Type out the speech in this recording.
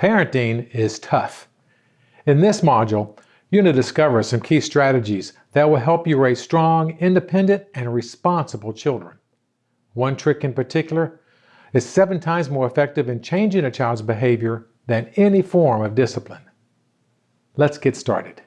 Parenting is tough. In this module, you're going to discover some key strategies that will help you raise strong, independent, and responsible children. One trick in particular is seven times more effective in changing a child's behavior than any form of discipline. Let's get started.